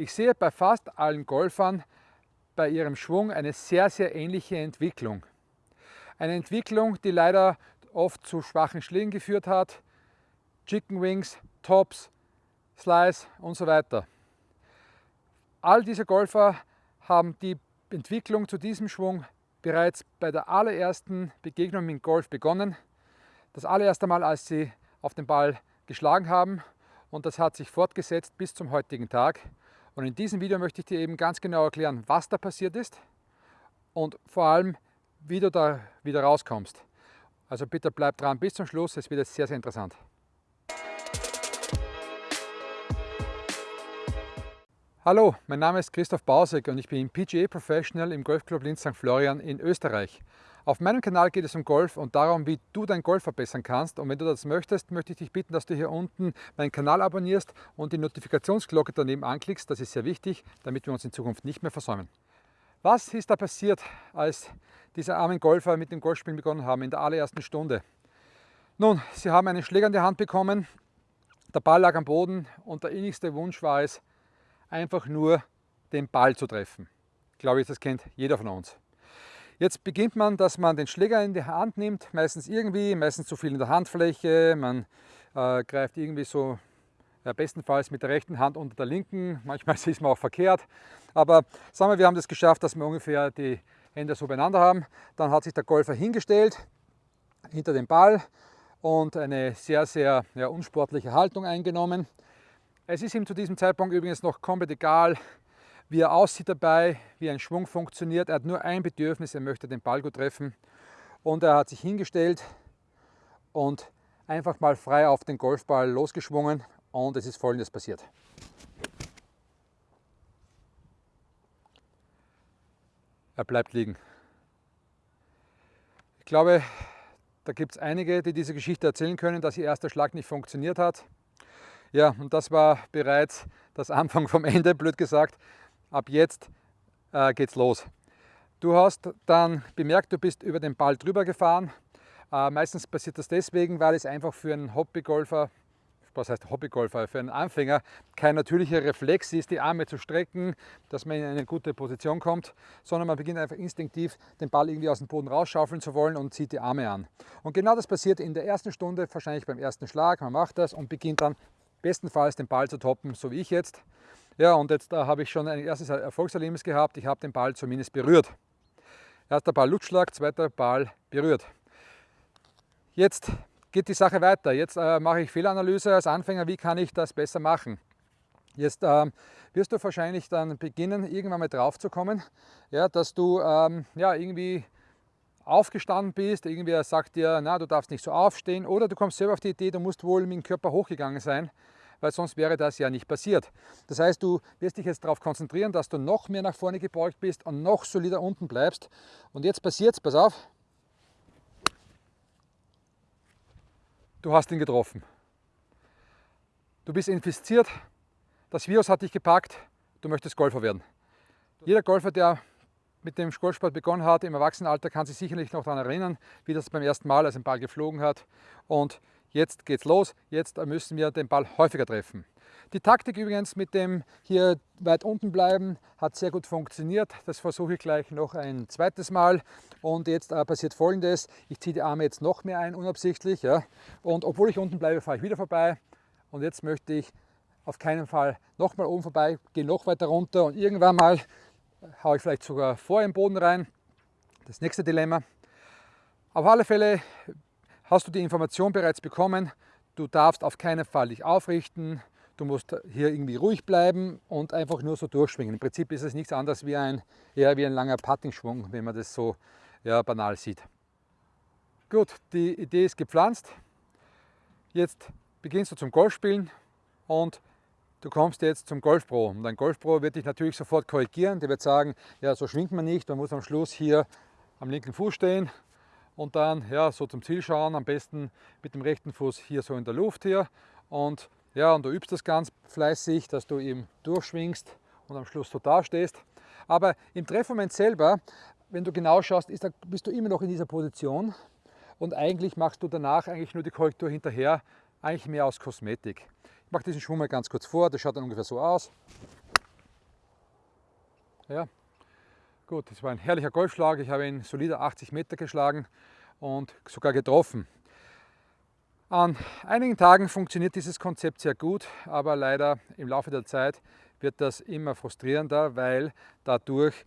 Ich sehe bei fast allen Golfern bei ihrem Schwung eine sehr, sehr ähnliche Entwicklung. Eine Entwicklung, die leider oft zu schwachen Schlägen geführt hat. Chicken Wings, Tops, Slice und so weiter. All diese Golfer haben die Entwicklung zu diesem Schwung bereits bei der allerersten Begegnung mit Golf begonnen. Das allererste Mal, als sie auf den Ball geschlagen haben und das hat sich fortgesetzt bis zum heutigen Tag. Und in diesem Video möchte ich dir eben ganz genau erklären, was da passiert ist und vor allem, wie du da wieder rauskommst. Also bitte bleib dran bis zum Schluss, es wird jetzt sehr, sehr interessant. Hallo, mein Name ist Christoph Bausek und ich bin PGA Professional im Golfclub Linz St. Florian in Österreich. Auf meinem Kanal geht es um Golf und darum, wie du dein Golf verbessern kannst. Und wenn du das möchtest, möchte ich dich bitten, dass du hier unten meinen Kanal abonnierst und die Notifikationsglocke daneben anklickst. Das ist sehr wichtig, damit wir uns in Zukunft nicht mehr versäumen. Was ist da passiert, als diese armen Golfer mit dem Golfspielen begonnen haben in der allerersten Stunde? Nun, sie haben einen Schläger in die Hand bekommen, der Ball lag am Boden und der innigste Wunsch war es, einfach nur den Ball zu treffen. Ich glaube, das kennt jeder von uns. Jetzt beginnt man, dass man den Schläger in die Hand nimmt, meistens irgendwie, meistens zu viel in der Handfläche, man äh, greift irgendwie so ja, bestenfalls mit der rechten Hand unter der linken, manchmal ist man auch verkehrt, aber sagen wir, wir haben das geschafft, dass wir ungefähr die Hände so beieinander haben. Dann hat sich der Golfer hingestellt, hinter dem Ball und eine sehr, sehr ja, unsportliche Haltung eingenommen. Es ist ihm zu diesem Zeitpunkt übrigens noch komplett egal, wie er aussieht dabei, wie ein Schwung funktioniert. Er hat nur ein Bedürfnis, er möchte den Ball gut treffen. Und er hat sich hingestellt und einfach mal frei auf den Golfball losgeschwungen und es ist folgendes passiert. Er bleibt liegen. Ich glaube, da gibt es einige, die diese Geschichte erzählen können, dass ihr erster Schlag nicht funktioniert hat. Ja, und das war bereits das Anfang vom Ende, blöd gesagt. Ab jetzt äh, geht's los. Du hast dann bemerkt, du bist über den Ball drüber gefahren. Äh, meistens passiert das deswegen, weil es einfach für einen Hobbygolfer, was heißt Hobbygolfer, für einen Anfänger kein natürlicher Reflex ist, die Arme zu strecken, dass man in eine gute Position kommt, sondern man beginnt einfach instinktiv den Ball irgendwie aus dem Boden rausschaufeln zu wollen und zieht die Arme an. Und genau das passiert in der ersten Stunde, wahrscheinlich beim ersten Schlag. Man macht das und beginnt dann bestenfalls den Ball zu toppen, so wie ich jetzt. Ja, und jetzt da habe ich schon ein erstes Erfolgserlebnis gehabt. Ich habe den Ball zumindest berührt. Erster Ball Lutschlag, zweiter Ball berührt. Jetzt geht die Sache weiter. Jetzt äh, mache ich Fehlanalyse als Anfänger. Wie kann ich das besser machen? Jetzt ähm, wirst du wahrscheinlich dann beginnen, irgendwann mal drauf zu kommen, ja, dass du ähm, ja, irgendwie aufgestanden bist, irgendwer sagt dir, na, du darfst nicht so aufstehen oder du kommst selber auf die Idee, du musst wohl mit dem Körper hochgegangen sein, weil sonst wäre das ja nicht passiert. Das heißt, du wirst dich jetzt darauf konzentrieren, dass du noch mehr nach vorne gebeugt bist und noch solider unten bleibst. Und jetzt passiert es, pass auf, du hast ihn getroffen. Du bist infiziert, das Virus hat dich gepackt, du möchtest Golfer werden. Jeder Golfer, der mit dem Golfsport begonnen hat im Erwachsenenalter, kann sich sicherlich noch daran erinnern, wie das beim ersten Mal als ein Ball geflogen hat. Und jetzt geht's los, jetzt müssen wir den Ball häufiger treffen. Die Taktik übrigens mit dem hier weit unten bleiben hat sehr gut funktioniert. Das versuche ich gleich noch ein zweites Mal. Und jetzt äh, passiert folgendes, ich ziehe die Arme jetzt noch mehr ein, unabsichtlich. Ja. Und obwohl ich unten bleibe, fahre ich wieder vorbei. Und jetzt möchte ich auf keinen Fall nochmal oben vorbei, gehe noch weiter runter und irgendwann mal haue ich vielleicht sogar vor im Boden rein. Das nächste Dilemma. Auf alle Fälle hast du die Information bereits bekommen, du darfst auf keinen Fall dich aufrichten, du musst hier irgendwie ruhig bleiben und einfach nur so durchschwingen. Im Prinzip ist es nichts anderes wie ein, eher wie ein langer Putting-Schwung, wenn man das so ja, banal sieht. Gut, die Idee ist gepflanzt. Jetzt beginnst du zum Golfspielen und du kommst jetzt zum Golfpro und ein Golfpro wird dich natürlich sofort korrigieren. Der wird sagen, ja, so schwingt man nicht, man muss am Schluss hier am linken Fuß stehen und dann ja, so zum Ziel schauen, am besten mit dem rechten Fuß hier so in der Luft hier und ja, und du übst das ganz fleißig, dass du eben durchschwingst und am Schluss so da stehst. Aber im Treffmoment selber, wenn du genau schaust, da, bist du immer noch in dieser Position und eigentlich machst du danach eigentlich nur die Korrektur hinterher, eigentlich mehr aus Kosmetik. Ich mache diesen Schwung mal ganz kurz vor, das schaut dann ungefähr so aus. Ja, gut, das war ein herrlicher Golfschlag. Ich habe ihn solide 80 Meter geschlagen und sogar getroffen. An einigen Tagen funktioniert dieses Konzept sehr gut, aber leider im Laufe der Zeit wird das immer frustrierender, weil dadurch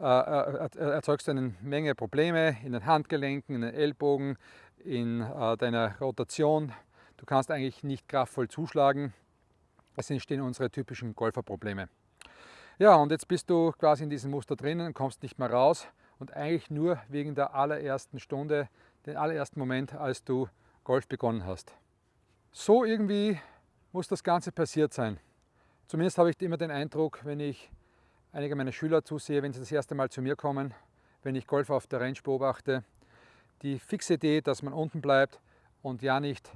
äh, äh erzeugst du eine Menge Probleme in den Handgelenken, in den Ellbogen, in äh, deiner Rotation. Du kannst eigentlich nicht kraftvoll zuschlagen. Es entstehen unsere typischen Golferprobleme. Ja, und jetzt bist du quasi in diesem Muster drinnen, kommst nicht mehr raus und eigentlich nur wegen der allerersten Stunde, den allerersten Moment, als du Golf begonnen hast. So irgendwie muss das Ganze passiert sein. Zumindest habe ich immer den Eindruck, wenn ich einige meiner Schüler zusehe, wenn sie das erste Mal zu mir kommen, wenn ich Golf auf der Range beobachte, die fixe Idee, dass man unten bleibt und ja nicht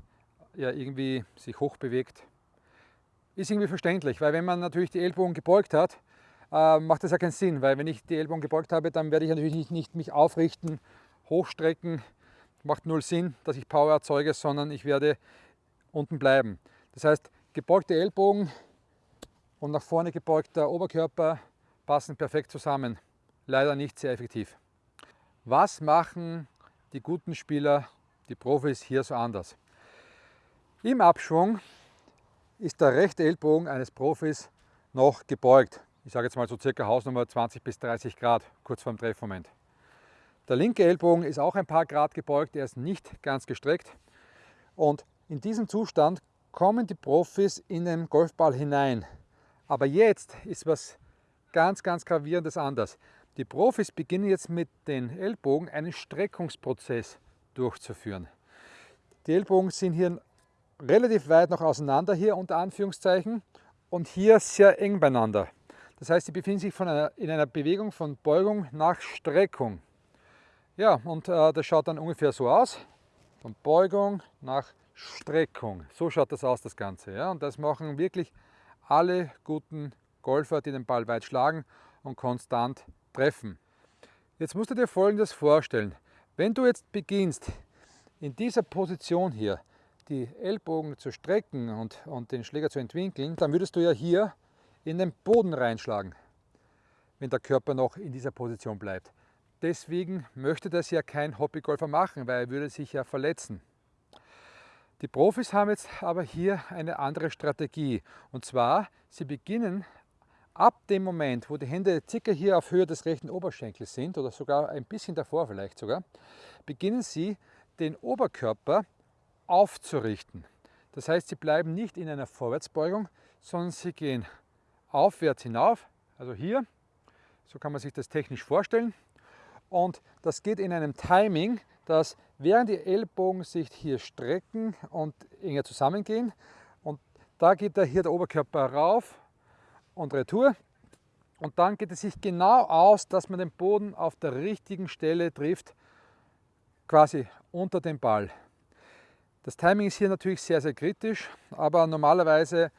ja, irgendwie sich hoch bewegt, ist irgendwie verständlich, weil wenn man natürlich die Ellbogen gebeugt hat, äh, macht das ja keinen Sinn, weil wenn ich die Ellbogen gebeugt habe, dann werde ich natürlich nicht, nicht mich aufrichten, hochstrecken, macht null Sinn, dass ich Power erzeuge, sondern ich werde unten bleiben. Das heißt, gebeugte Ellbogen und nach vorne gebeugter Oberkörper passen perfekt zusammen. Leider nicht sehr effektiv. Was machen die guten Spieler, die Profis hier so anders? Im Abschwung ist der rechte Ellbogen eines Profis noch gebeugt. Ich sage jetzt mal so circa Hausnummer 20 bis 30 Grad, kurz vorm Treffmoment. Der linke Ellbogen ist auch ein paar Grad gebeugt, er ist nicht ganz gestreckt. Und in diesem Zustand kommen die Profis in den Golfball hinein. Aber jetzt ist was ganz, ganz gravierendes anders. Die Profis beginnen jetzt mit den Ellbogen einen Streckungsprozess durchzuführen. Die Ellbogen sind hier relativ weit noch auseinander, hier unter Anführungszeichen, und hier sehr eng beieinander. Das heißt, sie befinden sich einer, in einer Bewegung von Beugung nach Streckung. Ja, und äh, das schaut dann ungefähr so aus, von Beugung nach Streckung. So schaut das aus, das Ganze. Ja? Und das machen wirklich alle guten Golfer, die den Ball weit schlagen und konstant treffen. Jetzt musst du dir folgendes vorstellen. Wenn du jetzt beginnst, in dieser Position hier die Ellbogen zu strecken und, und den Schläger zu entwinkeln, dann würdest du ja hier in den Boden reinschlagen, wenn der Körper noch in dieser Position bleibt. Deswegen möchte das ja kein Hobbygolfer machen, weil er würde sich ja verletzen. Die Profis haben jetzt aber hier eine andere Strategie. Und zwar, sie beginnen ab dem Moment, wo die Hände circa hier auf Höhe des rechten Oberschenkels sind, oder sogar ein bisschen davor vielleicht sogar, beginnen sie den Oberkörper aufzurichten. Das heißt, sie bleiben nicht in einer Vorwärtsbeugung, sondern sie gehen aufwärts hinauf, also hier, so kann man sich das technisch vorstellen. Und das geht in einem Timing, dass während die Ellbogen sich hier strecken und enger zusammengehen und da geht da hier der Oberkörper rauf und retour und dann geht es sich genau aus, dass man den Boden auf der richtigen Stelle trifft, quasi unter dem Ball. Das Timing ist hier natürlich sehr, sehr kritisch, aber normalerweise,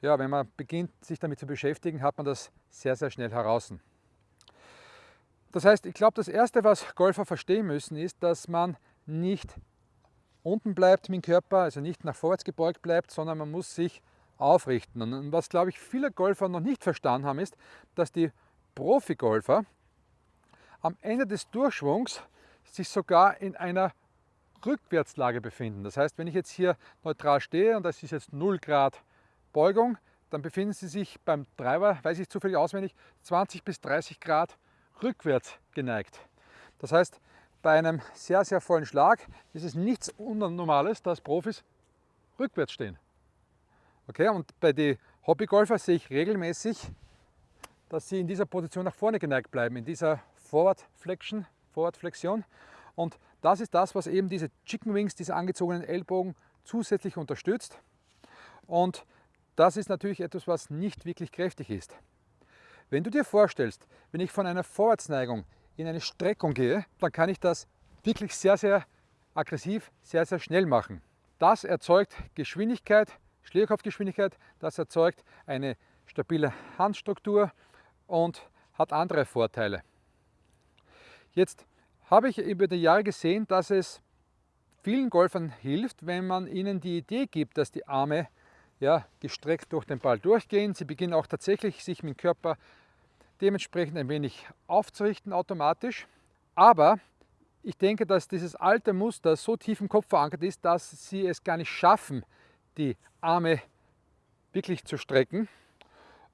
ja, wenn man beginnt, sich damit zu beschäftigen, hat man das sehr, sehr schnell heraus. Das heißt, ich glaube, das Erste, was Golfer verstehen müssen, ist, dass man nicht unten bleibt mit dem Körper, also nicht nach vorwärts gebeugt bleibt, sondern man muss sich aufrichten. Und was, glaube ich, viele Golfer noch nicht verstanden haben, ist, dass die Profi-Golfer am Ende des Durchschwungs sich sogar in einer Rückwärtslage befinden. Das heißt, wenn ich jetzt hier neutral stehe und das ist jetzt 0 Grad Beugung, dann befinden Sie sich beim Treiber, weiß ich zufällig auswendig, 20 bis 30 Grad rückwärts geneigt. Das heißt, bei einem sehr, sehr vollen Schlag ist es nichts Unnormales, dass Profis rückwärts stehen. Okay, und bei den Hobbygolfer sehe ich regelmäßig, dass sie in dieser Position nach vorne geneigt bleiben, in dieser Forward Flexion, Forward Flexion. Und das ist das, was eben diese Chicken Wings, diese angezogenen Ellbogen zusätzlich unterstützt. Und das ist natürlich etwas, was nicht wirklich kräftig ist. Wenn du dir vorstellst, wenn ich von einer Vorwärtsneigung in eine Streckung gehe, dann kann ich das wirklich sehr, sehr aggressiv, sehr, sehr schnell machen. Das erzeugt Geschwindigkeit, Schlägerkopfgeschwindigkeit, das erzeugt eine stabile Handstruktur und hat andere Vorteile. Jetzt habe ich über die Jahre gesehen, dass es vielen Golfern hilft, wenn man ihnen die Idee gibt, dass die Arme ja, gestreckt durch den Ball durchgehen. Sie beginnen auch tatsächlich sich mit dem Körper dementsprechend ein wenig aufzurichten automatisch. Aber ich denke, dass dieses alte Muster so tief im Kopf verankert ist, dass Sie es gar nicht schaffen, die Arme wirklich zu strecken.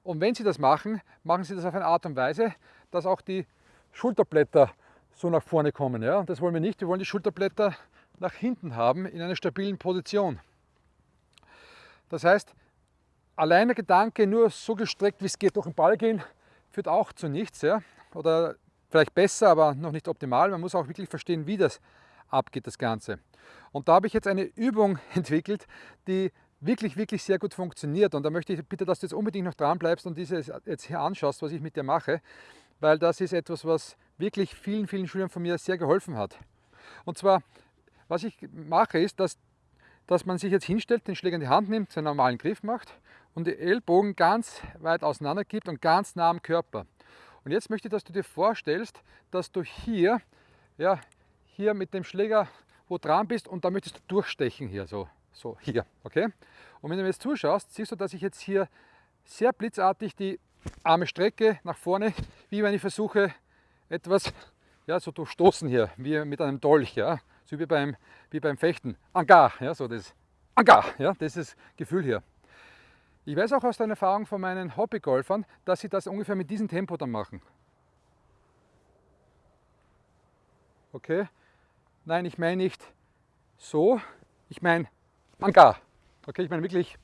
Und wenn Sie das machen, machen Sie das auf eine Art und Weise, dass auch die Schulterblätter so nach vorne kommen. Ja? Und das wollen wir nicht. Wir wollen die Schulterblätter nach hinten haben in einer stabilen Position. Das heißt, allein der Gedanke, nur so gestreckt wie es geht durch den Ball gehen, führt auch zu nichts. Ja? Oder vielleicht besser, aber noch nicht optimal. Man muss auch wirklich verstehen, wie das abgeht, das Ganze. Und da habe ich jetzt eine Übung entwickelt, die wirklich, wirklich sehr gut funktioniert. Und da möchte ich bitte, dass du jetzt unbedingt noch dran bleibst und dieses jetzt hier anschaust, was ich mit dir mache, weil das ist etwas, was wirklich vielen, vielen Schülern von mir sehr geholfen hat. Und zwar, was ich mache, ist, dass, dass man sich jetzt hinstellt, den Schläger in die Hand nimmt, seinen normalen Griff macht und die Ellbogen ganz weit auseinander gibt und ganz nah am Körper. Und jetzt möchte ich, dass du dir vorstellst, dass du hier, ja, hier mit dem Schläger wo dran bist und da möchtest du durchstechen hier, so, so hier, okay? Und wenn du mir jetzt zuschaust, siehst du, dass ich jetzt hier sehr blitzartig die Arme strecke nach vorne, wie wenn ich versuche, etwas ja, so durchstoßen hier, wie mit einem Dolch, ja, so wie beim, wie beim Fechten. Angar, ja, so das Angar, ja, das ist das Gefühl hier. Ich weiß auch aus der Erfahrung von meinen Hobbygolfern, dass sie das ungefähr mit diesem Tempo dann machen. Okay? Nein, ich meine nicht so, ich meine Angar. Okay, ich meine wirklich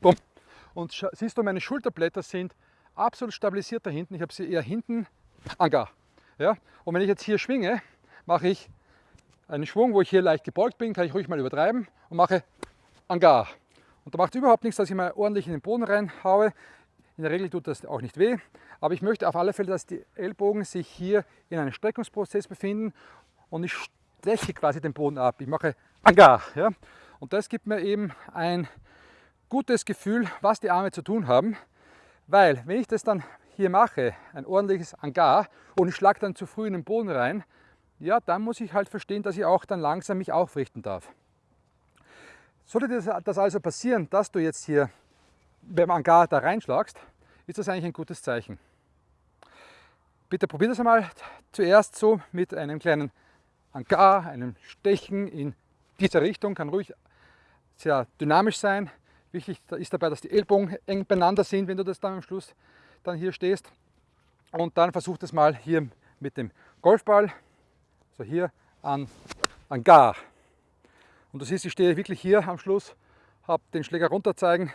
bumm. Und siehst du, meine Schulterblätter sind absolut stabilisiert da hinten. Ich habe sie eher hinten Angar. Ja? Und wenn ich jetzt hier schwinge, mache ich einen Schwung, wo ich hier leicht gebeugt bin, kann ich ruhig mal übertreiben und mache Angar. Und da macht es überhaupt nichts, dass ich mal ordentlich in den Boden reinhaue. In der Regel tut das auch nicht weh, aber ich möchte auf alle Fälle, dass die Ellbogen sich hier in einem Streckungsprozess befinden und ich strecke quasi den Boden ab. Ich mache Angar. Ja? Und das gibt mir eben ein gutes Gefühl, was die Arme zu tun haben, weil wenn ich das dann hier mache, ein ordentliches Angar und ich schlage dann zu früh in den Boden rein, ja, dann muss ich halt verstehen, dass ich auch dann langsam mich aufrichten darf. Sollte das also passieren, dass du jetzt hier beim Angar da reinschlagst, ist das eigentlich ein gutes Zeichen. Bitte probier das einmal zuerst so mit einem kleinen Angar, einem Stechen in dieser Richtung, kann ruhig sehr dynamisch sein. Wichtig ist dabei, dass die Ellbogen eng beieinander sind, wenn du das dann am Schluss dann hier stehst. Und dann versuch das mal hier mit dem Golfball, so hier an, an Gar. Und du siehst, ich stehe wirklich hier am Schluss, habe den Schläger runter zeigen.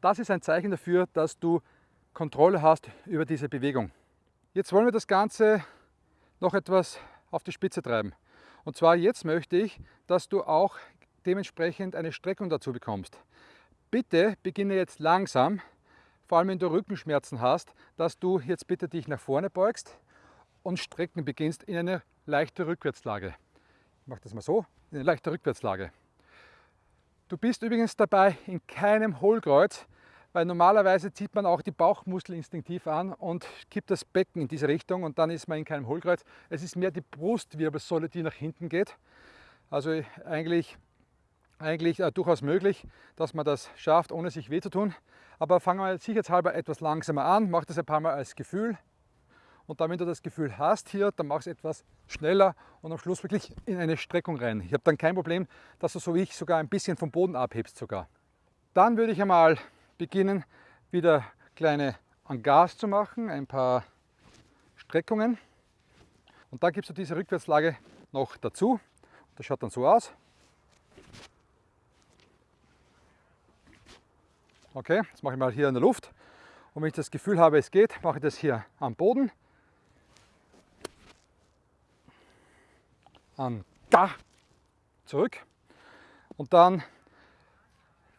Das ist ein Zeichen dafür, dass du Kontrolle hast über diese Bewegung. Jetzt wollen wir das Ganze noch etwas auf die Spitze treiben. Und zwar jetzt möchte ich, dass du auch dementsprechend eine Streckung dazu bekommst. Bitte beginne jetzt langsam vor allem wenn du Rückenschmerzen hast, dass du jetzt bitte dich nach vorne beugst und strecken beginnst in eine leichte Rückwärtslage. Ich mache das mal so, in eine leichte Rückwärtslage. Du bist übrigens dabei in keinem Hohlkreuz, weil normalerweise zieht man auch die Bauchmuskel instinktiv an und kippt das Becken in diese Richtung und dann ist man in keinem Hohlkreuz. Es ist mehr die Brustwirbelsäule, die nach hinten geht. Also eigentlich, eigentlich äh, durchaus möglich, dass man das schafft, ohne sich weh zu tun. Aber fangen wir sicherheitshalber etwas langsamer an, mach das ein paar Mal als Gefühl. Und dann, wenn du das Gefühl hast hier, dann mach es etwas schneller und am Schluss wirklich in eine Streckung rein. Ich habe dann kein Problem, dass du so wie ich sogar ein bisschen vom Boden abhebst sogar. Dann würde ich einmal beginnen, wieder kleine Angars zu machen, ein paar Streckungen. Und dann gibst du diese Rückwärtslage noch dazu. Das schaut dann so aus. Okay, das mache ich mal hier in der Luft. Und wenn ich das Gefühl habe, es geht, mache ich das hier am Boden. An Ga zurück. Und dann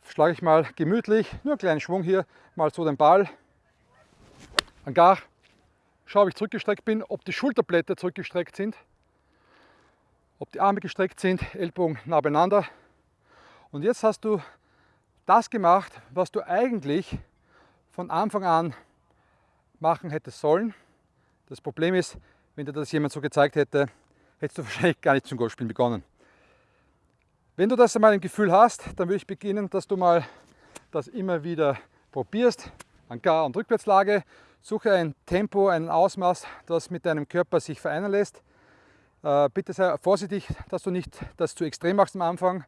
schlage ich mal gemütlich, nur einen kleinen Schwung hier, mal so den Ball. An Gar. Schaue, ob ich zurückgestreckt bin, ob die Schulterblätter zurückgestreckt sind, ob die Arme gestreckt sind, Ellbogen nah beieinander. Und jetzt hast du das gemacht, was du eigentlich von Anfang an machen hättest sollen. Das Problem ist, wenn dir das jemand so gezeigt hätte, hättest du wahrscheinlich gar nicht zum Golfspielen begonnen. Wenn du das einmal im Gefühl hast, dann würde ich beginnen, dass du mal das immer wieder probierst, an Gar- und Rückwärtslage, Suche ein Tempo, ein Ausmaß, das mit deinem Körper sich vereinen lässt. Äh, bitte sei vorsichtig, dass du nicht das zu extrem machst am Anfang.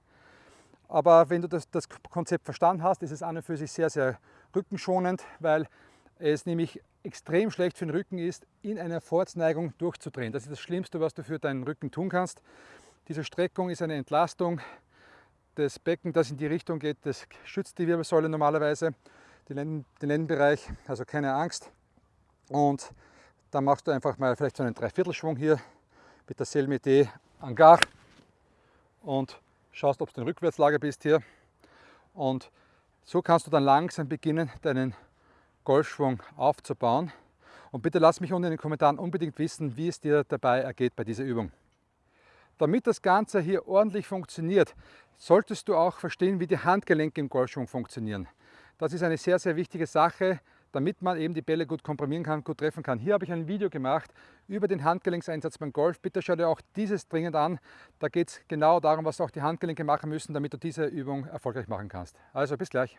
Aber wenn du das, das Konzept verstanden hast, ist es an und für sich sehr, sehr rückenschonend, weil es nämlich extrem schlecht für den Rücken ist, in einer Vorwärtsneigung durchzudrehen. Das ist das Schlimmste, was du für deinen Rücken tun kannst. Diese Streckung ist eine Entlastung des Becken, das in die Richtung geht. Das schützt die Wirbelsäule normalerweise, den, Lenden, den Lendenbereich, also keine Angst. Und dann machst du einfach mal vielleicht so einen Dreiviertelschwung hier mit derselben Idee en gar und schaust, ob du in Rückwärtslage bist hier. Und so kannst du dann langsam beginnen, deinen Golfschwung aufzubauen. Und bitte lass mich unten in den Kommentaren unbedingt wissen, wie es dir dabei ergeht bei dieser Übung. Damit das Ganze hier ordentlich funktioniert, solltest du auch verstehen, wie die Handgelenke im Golfschwung funktionieren. Das ist eine sehr, sehr wichtige Sache, damit man eben die Bälle gut komprimieren kann, gut treffen kann. Hier habe ich ein Video gemacht über den Handgelenkseinsatz beim Golf. Bitte schau dir auch dieses dringend an. Da geht es genau darum, was auch die Handgelenke machen müssen, damit du diese Übung erfolgreich machen kannst. Also bis gleich.